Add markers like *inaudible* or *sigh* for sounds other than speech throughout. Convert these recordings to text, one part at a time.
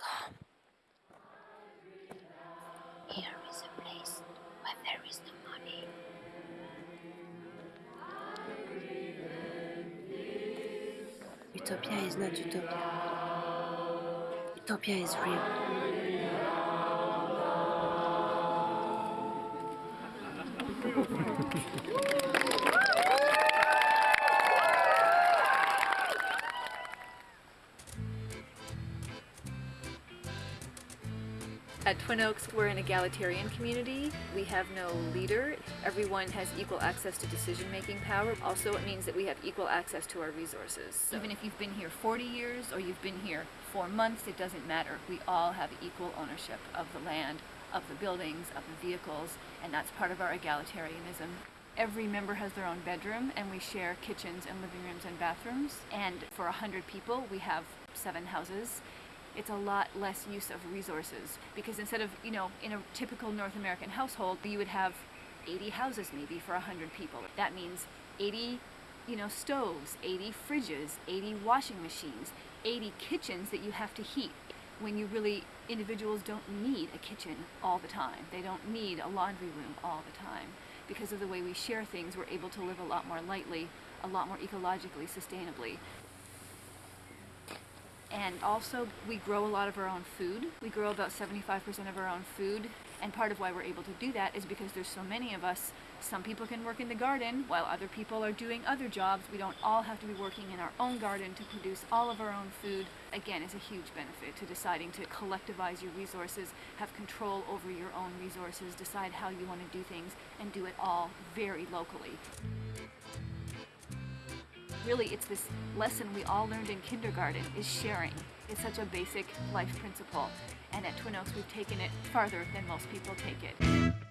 Come. Here is a place where there is no money. Utopia is not utopia. Utopia is real. *laughs* At Twin Oaks, we're an egalitarian community. We have no leader. Everyone has equal access to decision-making power. Also, it means that we have equal access to our resources. Even if you've been here 40 years or you've been here four months, it doesn't matter. We all have equal ownership of the land, of the buildings, of the vehicles, and that's part of our egalitarianism. Every member has their own bedroom, and we share kitchens and living rooms and bathrooms. And for 100 people, we have seven houses it's a lot less use of resources because instead of you know in a typical north american household you would have 80 houses maybe for 100 people. That means 80 you know stoves 80 fridges 80 washing machines 80 kitchens that you have to heat when you really individuals don't need a kitchen all the time. They don't need a laundry room all the time. Because of the way we share things we're able to live a lot more lightly a lot more ecologically sustainably and also we grow a lot of our own food. We grow about 75% of our own food. And part of why we're able to do that is because there's so many of us. Some people can work in the garden while other people are doing other jobs. We don't all have to be working in our own garden to produce all of our own food. Again, is a huge benefit to deciding to collectivize your resources, have control over your own resources, decide how you want to do things, and do it all very locally really it's this lesson we all learned in kindergarten is sharing. It's such a basic life principle. And at twin oaks we've taken it farther than most people take it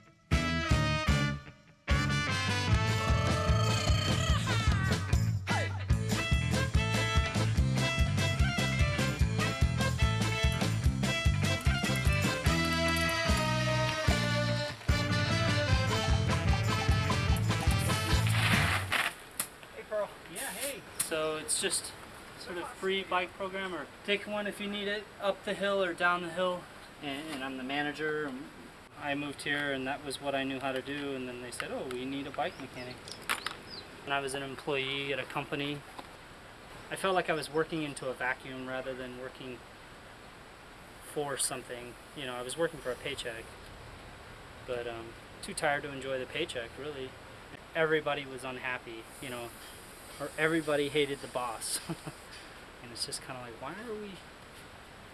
Yeah, hey. So it's just sort of free bike program or take one if you need it up the hill or down the hill. And, and I'm the manager. I moved here and that was what I knew how to do. And then they said, oh, we need a bike mechanic. And I was an employee at a company. I felt like I was working into a vacuum rather than working for something. You know, I was working for a paycheck. But um, too tired to enjoy the paycheck, really everybody was unhappy, you know, or everybody hated the boss. *laughs* and it's just kind of like, why are we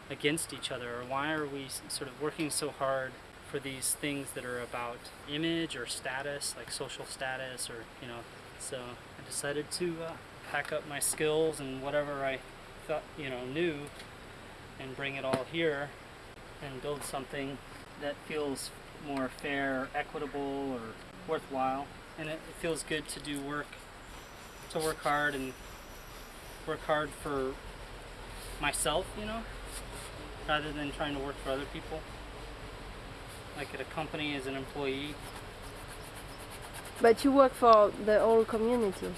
against each other, or why are we sort of working so hard for these things that are about image or status, like social status, or, you know, so I decided to uh, pack up my skills and whatever I thought, you know, knew and bring it all here and build something that feels more fair, equitable, or worthwhile. And it, it feels good to do work, to work hard and work hard for myself, you know, rather than trying to work for other people. Like at a company as an employee. But you work for the whole community.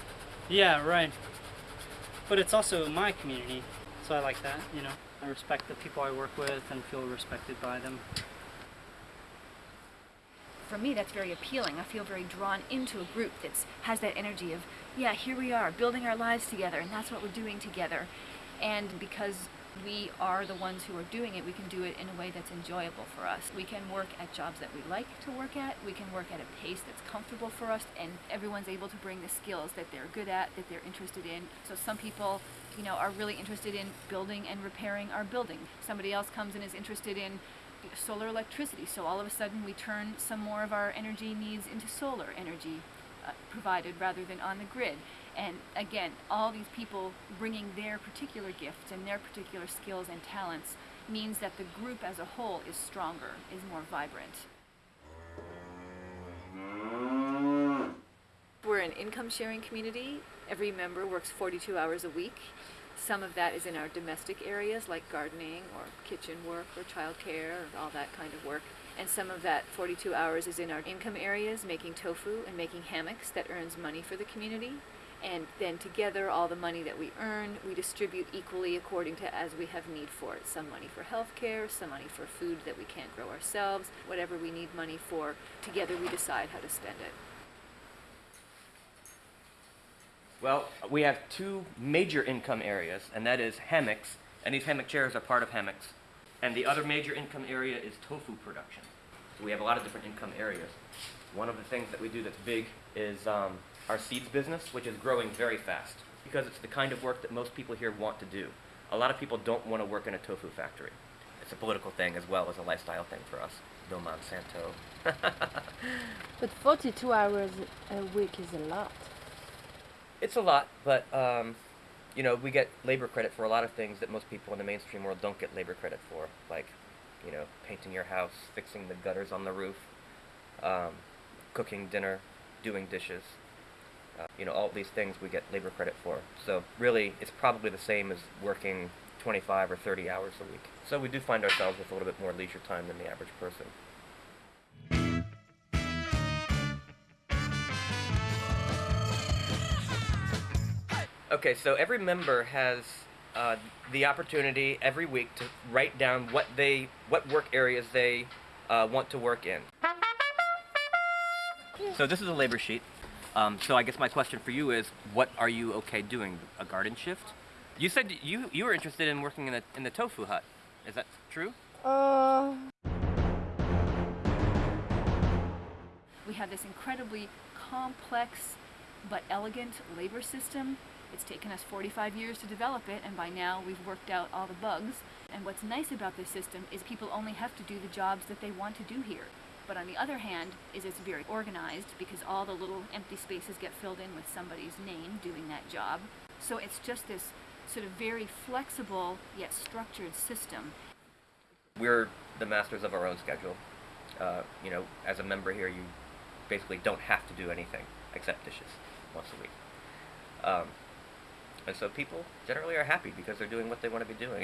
Yeah, right. But it's also my community, so I like that, you know. I respect the people I work with and feel respected by them. For me that's very appealing. I feel very drawn into a group that has that energy of yeah here we are building our lives together and that's what we're doing together. And because we are the ones who are doing it we can do it in a way that's enjoyable for us. We can work at jobs that we like to work at. We can work at a pace that's comfortable for us and everyone's able to bring the skills that they're good at that they're interested in. So some people you know are really interested in building and repairing our building. Somebody else comes and is interested in solar electricity. So all of a sudden we turn some more of our energy needs into solar energy uh, provided rather than on the grid. And again, all these people bringing their particular gifts and their particular skills and talents means that the group as a whole is stronger, is more vibrant. We're an income sharing community. Every member works 42 hours a week. Some of that is in our domestic areas like gardening or kitchen work or childcare or all that kind of work. And some of that 42 hours is in our income areas making tofu and making hammocks that earns money for the community. And then together, all the money that we earn, we distribute equally according to as we have need for it. Some money for health care, some money for food that we can't grow ourselves, whatever we need money for. Together, we decide how to spend it. Well, we have two major income areas, and that is hammocks, and these hammock chairs are part of hammocks. And the other major income area is tofu production. So we have a lot of different income areas. One of the things that we do that's big is um, our seeds business, which is growing very fast because it's the kind of work that most people here want to do. A lot of people don't want to work in a tofu factory. It's a political thing as well as a lifestyle thing for us. No Monsanto. *laughs* But 42 hours a week is a lot. It's a lot, but um, you know, we get labor credit for a lot of things that most people in the mainstream world don't get labor credit for, like, you know, painting your house, fixing the gutters on the roof, um, cooking dinner, doing dishes. Uh, you know, all these things we get labor credit for. So really, it's probably the same as working 25 or 30 hours a week. So we do find ourselves with a little bit more leisure time than the average person. Okay, so every member has uh, the opportunity every week to write down what they, what work areas they uh, want to work in. So this is a labor sheet. Um, so I guess my question for you is, what are you okay doing? A garden shift? You said you you were interested in working in the in the tofu hut. Is that true? Uh, We have this incredibly complex but elegant labor system. It's taken us 45 years to develop it, and by now we've worked out all the bugs. And what's nice about this system is people only have to do the jobs that they want to do here. But on the other hand, is it's very organized because all the little empty spaces get filled in with somebody's name doing that job. So it's just this sort of very flexible yet structured system. We're the masters of our own schedule. Uh, you know, as a member here, you basically don't have to do anything except dishes once a week. Um, and so people generally are happy because they're doing what they want to be doing.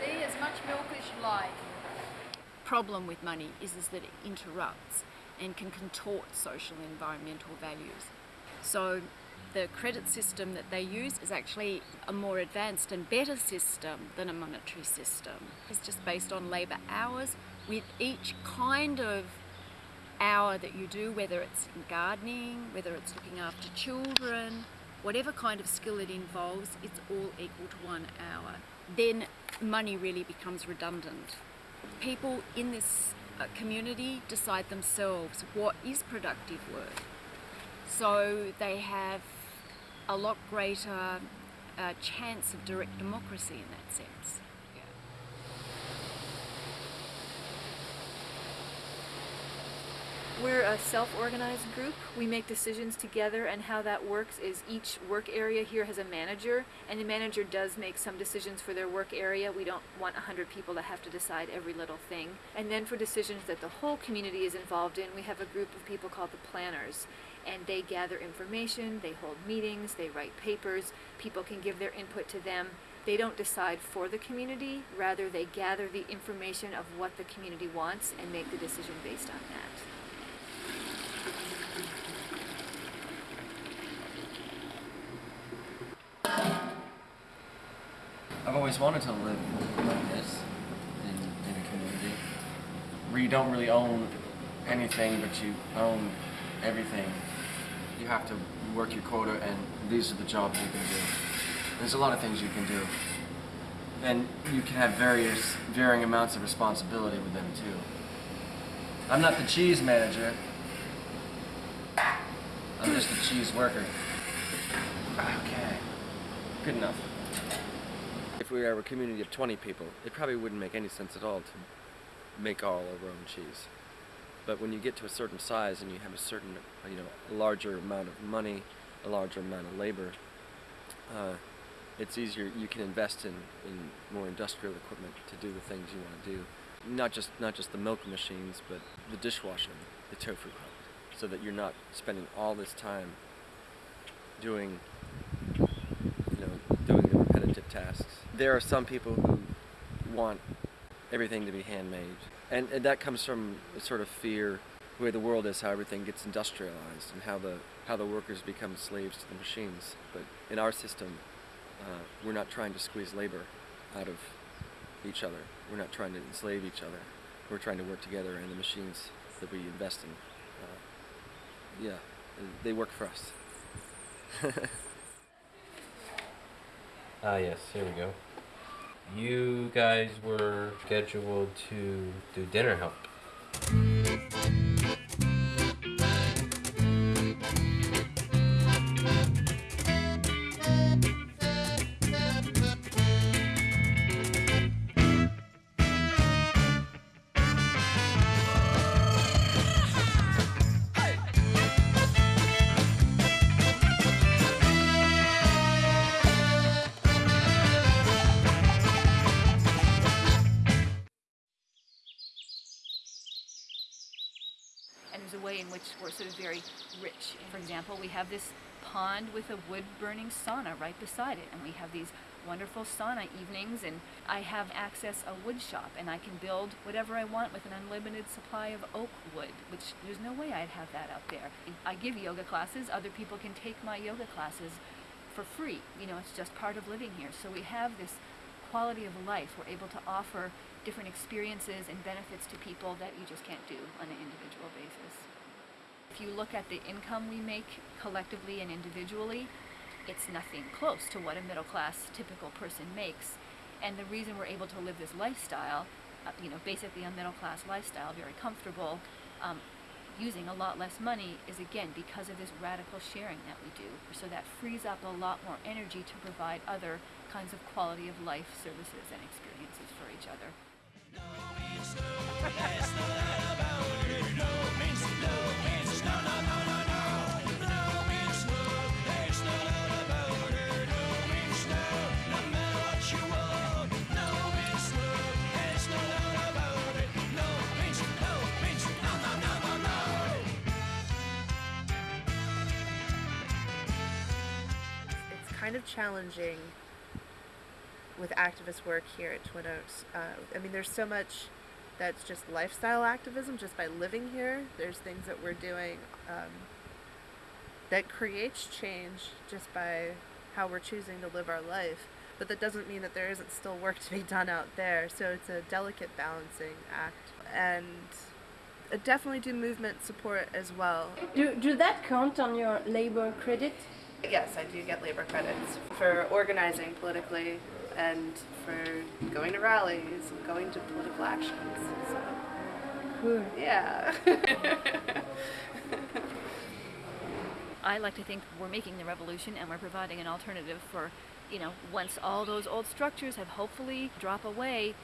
See, as much milk as you like. Problem with money is, is that it interrupts and can contort social and environmental values. So the credit system that they use is actually a more advanced and better system than a monetary system. It's just based on labour hours with each kind of hour that you do, whether it's in gardening, whether it's looking after children, whatever kind of skill it involves, it's all equal to one hour. Then money really becomes redundant. People in this uh, community decide themselves what is productive work. So they have a lot greater uh, chance of direct democracy in that sense. We're a self-organized group. We make decisions together and how that works is each work area here has a manager and the manager does make some decisions for their work area. We don't want 100 people to have to decide every little thing. And then for decisions that the whole community is involved in, we have a group of people called the planners. And they gather information, they hold meetings, they write papers, people can give their input to them. They don't decide for the community, rather they gather the information of what the community wants and make the decision based on that. I've always wanted to live like this in, in a community where you don't really own anything, but you own everything. You have to work your quota, and these are the jobs you can do. There's a lot of things you can do, and you can have various, varying amounts of responsibility with them too. I'm not the cheese manager. I'm just a cheese worker. Okay. Good enough. If we were a community of 20 people, it probably wouldn't make any sense at all to make all our own cheese. But when you get to a certain size and you have a certain, you know, a larger amount of money, a larger amount of labor, uh, it's easier. You can invest in, in more industrial equipment to do the things you want to do. Not just not just the milk machines, but the dishwashing, the tofu so that you're not spending all this time doing you know doing the repetitive tasks. There are some people who want everything to be handmade, and, and that comes from a sort of fear way the world is, how everything gets industrialized, and how the how the workers become slaves to the machines. But in our system, uh, we're not trying to squeeze labor out of each other. We're not trying to enslave each other. We're trying to work together, and the machines that we invest in, uh, yeah, they work for us. *laughs* Ah, yes, here we go. You guys were scheduled to do dinner help. Of very rich. For example, we have this pond with a wood burning sauna right beside it, and we have these wonderful sauna evenings, and I have access a wood shop, and I can build whatever I want with an unlimited supply of oak wood, which there's no way I'd have that out there. I give yoga classes, other people can take my yoga classes for free. You know, it's just part of living here. So we have this quality of life. We're able to offer different experiences and benefits to people that you just can't do on an individual basis. If you look at the income we make collectively and individually, it's nothing close to what a middle class typical person makes. And the reason we're able to live this lifestyle, uh, you know, basically a middle class lifestyle, very comfortable, um, using a lot less money is again because of this radical sharing that we do. So that frees up a lot more energy to provide other kinds of quality of life services and experiences for each other. Kind of challenging with activist work here at Twin Oaks. Uh, I mean, there's so much that's just lifestyle activism just by living here. There's things that we're doing um, that creates change just by how we're choosing to live our life. But that doesn't mean that there isn't still work to be done out there. So it's a delicate balancing act. And definitely do movement support as well. Do, do that count on your labor credit? Yes, I do get labor credits for organizing politically and for going to rallies and going to political actions. So, Cool. yeah. *laughs* I like to think we're making the revolution and we're providing an alternative for, you know, once all those old structures have hopefully drop away,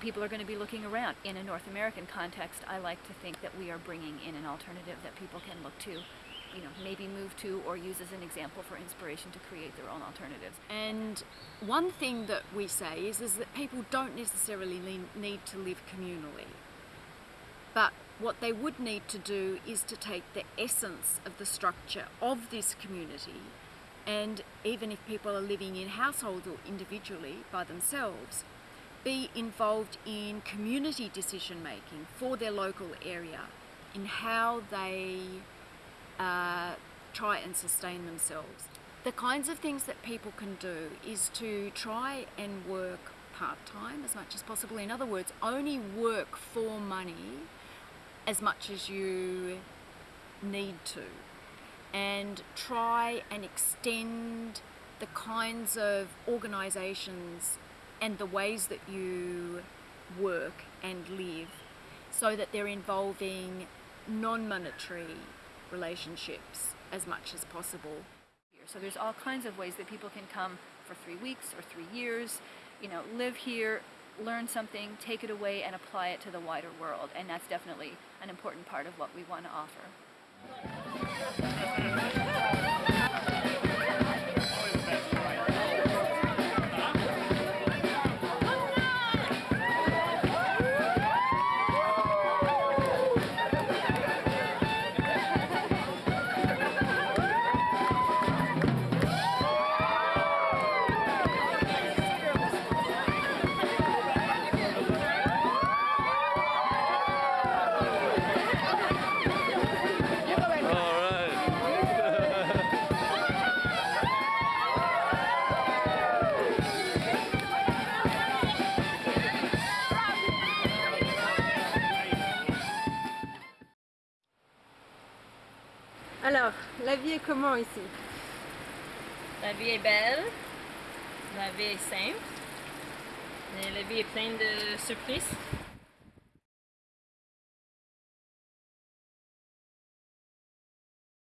people are going to be looking around. In a North American context, I like to think that we are bringing in an alternative that people can look to, you know, maybe move to or use as an example for inspiration to create their own alternatives. And one thing that we say is, is that people don't necessarily need to live communally. But what they would need to do is to take the essence of the structure of this community and even if people are living in households or individually by themselves, be involved in community decision making for their local area in how they uh, try and sustain themselves. The kinds of things that people can do is to try and work part time as much as possible. In other words, only work for money as much as you need to, and try and extend the kinds of organisations and the ways that you work and live so that they're involving non monetary relationships as much as possible. So there's all kinds of ways that people can come for three weeks or three years, you know, live here, learn something, take it away, and apply it to the wider world. And that's definitely an important part of what we want to offer. La vie est comment ici? La vie est belle, la vie est simple, mais la vie est pleine de surprises.